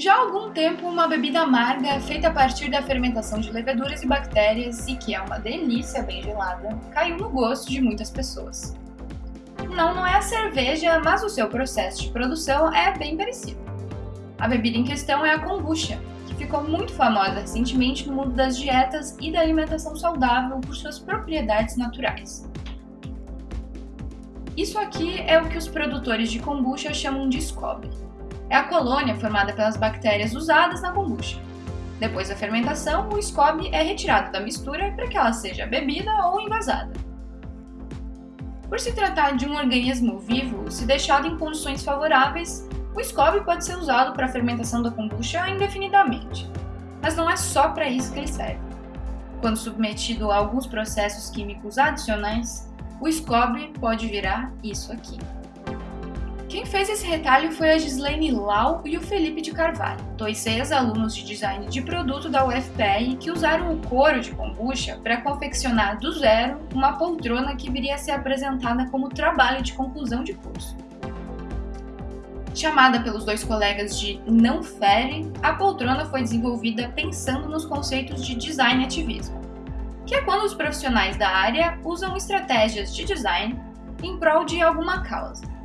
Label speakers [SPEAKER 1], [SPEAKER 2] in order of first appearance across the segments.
[SPEAKER 1] Já há algum tempo, uma bebida amarga feita a partir da fermentação de leveduras e bactérias e que é uma delícia bem gelada, caiu no gosto de muitas pessoas. Não, não é a cerveja, mas o seu processo de produção é bem parecido. A bebida em questão é a kombucha, que ficou muito famosa recentemente no mundo das dietas e da alimentação saudável por suas propriedades naturais. Isso aqui é o que os produtores de kombucha chamam de SCOBY. É a colônia formada pelas bactérias usadas na kombucha. Depois da fermentação, o SCOBY é retirado da mistura para que ela seja bebida ou envasada. Por se tratar de um organismo vivo, se deixado em condições favoráveis, o SCOBY pode ser usado para a fermentação da kombucha indefinidamente. Mas não é só para isso que ele serve. Quando submetido a alguns processos químicos adicionais, o SCOBY pode virar isso aqui. Quem fez esse retalho foi a Gislaine Lau e o Felipe de Carvalho, dois ex-alunos de design de produto da UFPR que usaram o couro de kombucha para confeccionar do zero uma poltrona que viria a ser apresentada como trabalho de conclusão de curso. Chamada pelos dois colegas de Não Fere, a poltrona foi desenvolvida pensando nos conceitos de design ativismo, que é quando os profissionais da área usam estratégias de design em prol de alguma causa.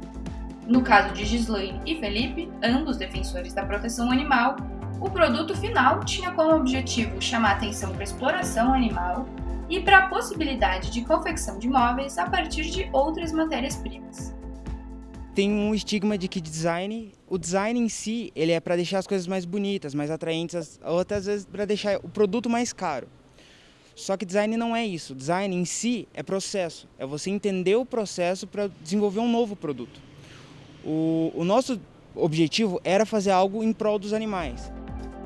[SPEAKER 1] No caso de Gislaine e Felipe, ambos defensores da proteção animal, o produto final tinha como objetivo chamar atenção para a exploração animal e para a possibilidade de confecção de móveis a partir de outras matérias-primas
[SPEAKER 2] tem um estigma de que design, o design em si, ele é para deixar as coisas mais bonitas, mais atraentes, outras vezes para deixar o produto mais caro. Só que design não é isso. Design em si é processo. É você entender o processo para desenvolver um novo produto. O, o nosso objetivo era fazer algo em prol dos animais.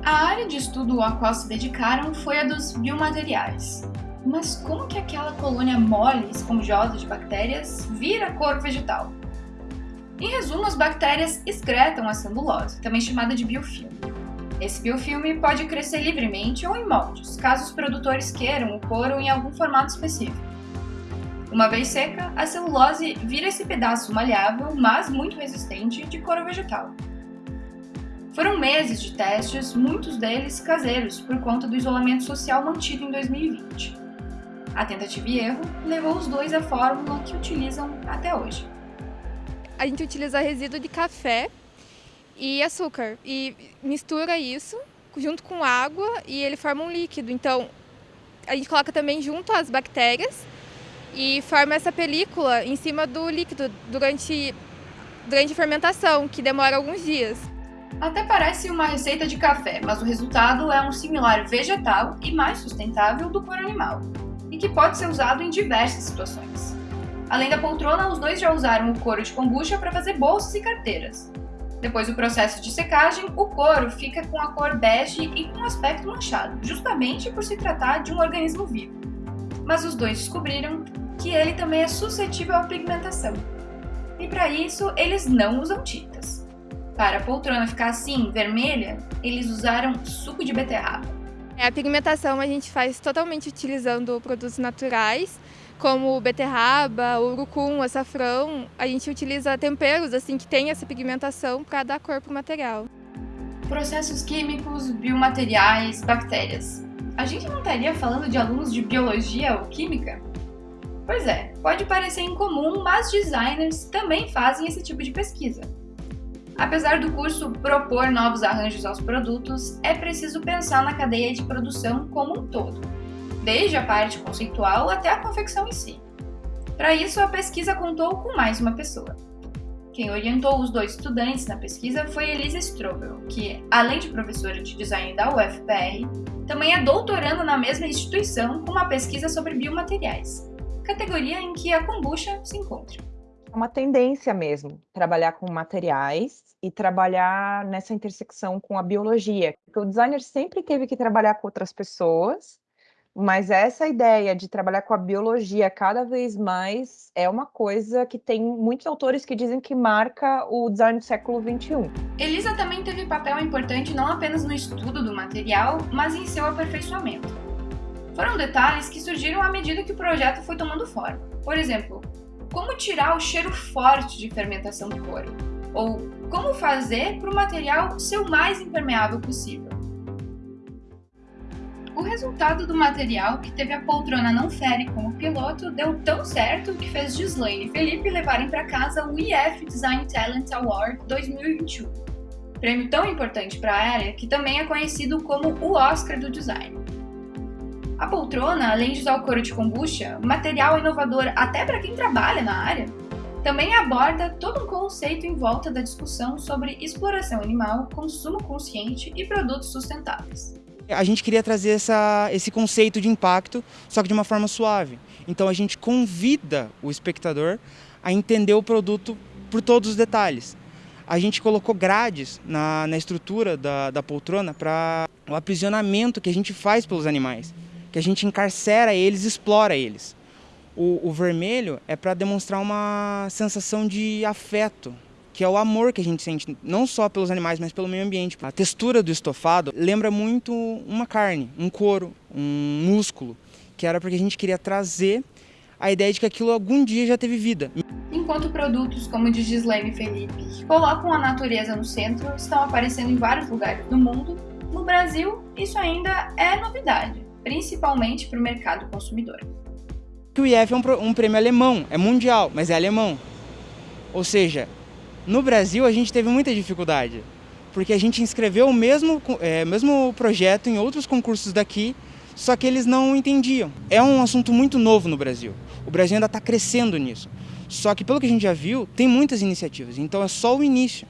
[SPEAKER 1] A área de estudo a qual se dedicaram foi a dos biomateriais. Mas como que aquela colônia mole, esponjosa de bactérias vira cor vegetal? Em resumo, as bactérias excretam a celulose, também chamada de biofilme. Esse biofilme pode crescer livremente ou em moldes, caso os produtores queiram o couro em algum formato específico. Uma vez seca, a celulose vira esse pedaço maleável, mas muito resistente, de couro vegetal. Foram meses de testes, muitos deles caseiros, por conta do isolamento social mantido em 2020. A tentativa e erro levou os dois à fórmula que utilizam até hoje
[SPEAKER 3] a gente utiliza resíduo de café e açúcar e mistura isso junto com água e ele forma um líquido. Então, a gente coloca também junto as bactérias e forma essa película em cima do líquido durante, durante a fermentação, que demora alguns dias.
[SPEAKER 1] Até parece uma receita de café, mas o resultado é um similar vegetal e mais sustentável do couro animal, e que pode ser usado em diversas situações. Além da poltrona, os dois já usaram o couro de kombucha para fazer bolsas e carteiras. Depois do processo de secagem, o couro fica com a cor bege e com um aspecto manchado, justamente por se tratar de um organismo vivo. Mas os dois descobriram que ele também é suscetível à pigmentação. E para isso, eles não usam tintas. Para a poltrona ficar assim, vermelha, eles usaram suco de beterraba.
[SPEAKER 3] É, a pigmentação a gente faz totalmente utilizando produtos naturais, como beterraba, urucum, açafrão, a gente utiliza temperos assim que tem essa pigmentação para dar cor para o material.
[SPEAKER 1] Processos químicos, biomateriais, bactérias. A gente não estaria falando de alunos de biologia ou química? Pois é, pode parecer incomum, mas designers também fazem esse tipo de pesquisa. Apesar do curso propor novos arranjos aos produtos, é preciso pensar na cadeia de produção como um todo desde a parte conceitual até a confecção em si. Para isso, a pesquisa contou com mais uma pessoa. Quem orientou os dois estudantes na pesquisa foi Elisa Strobel, que, além de professora de design da UFPR, também é doutoranda na mesma instituição com uma pesquisa sobre biomateriais, categoria em que a kombucha se encontra.
[SPEAKER 4] É uma tendência mesmo, trabalhar com materiais e trabalhar nessa intersecção com a biologia, porque o designer sempre teve que trabalhar com outras pessoas mas essa ideia de trabalhar com a biologia cada vez mais é uma coisa que tem muitos autores que dizem que marca o design do século XXI.
[SPEAKER 1] Elisa também teve papel importante não apenas no estudo do material, mas em seu aperfeiçoamento. Foram detalhes que surgiram à medida que o projeto foi tomando forma. Por exemplo, como tirar o cheiro forte de fermentação do couro? Ou como fazer para o material ser o mais impermeável possível. O resultado do material, que teve a poltrona não fere como piloto, deu tão certo que fez Gislaine e Felipe levarem para casa o IF Design Talent Award 2021. Prêmio tão importante para a área que também é conhecido como o Oscar do design. A poltrona, além de usar o couro de kombucha, material inovador até para quem trabalha na área, também aborda todo um conceito em volta da discussão sobre exploração animal, consumo consciente e produtos sustentáveis.
[SPEAKER 2] A gente queria trazer essa, esse conceito de impacto, só que de uma forma suave. Então a gente convida o espectador a entender o produto por todos os detalhes. A gente colocou grades na, na estrutura da, da poltrona para o aprisionamento que a gente faz pelos animais, que a gente encarcera eles, explora eles. O, o vermelho é para demonstrar uma sensação de afeto, que é o amor que a gente sente, não só pelos animais, mas pelo meio ambiente. A textura do estofado lembra muito uma carne, um couro, um músculo, que era porque a gente queria trazer a ideia de que aquilo algum dia já teve vida.
[SPEAKER 1] Enquanto produtos como o de Gislaine Felipe, que colocam a natureza no centro, estão aparecendo em vários lugares do mundo, no Brasil isso ainda é novidade, principalmente para o mercado consumidor.
[SPEAKER 2] O IF é um, um prêmio alemão, é mundial, mas é alemão. Ou seja, no Brasil a gente teve muita dificuldade, porque a gente inscreveu o mesmo, é, mesmo projeto em outros concursos daqui, só que eles não entendiam. É um assunto muito novo no Brasil. O Brasil ainda está crescendo nisso. Só que pelo que a gente já viu, tem muitas iniciativas, então é só o início.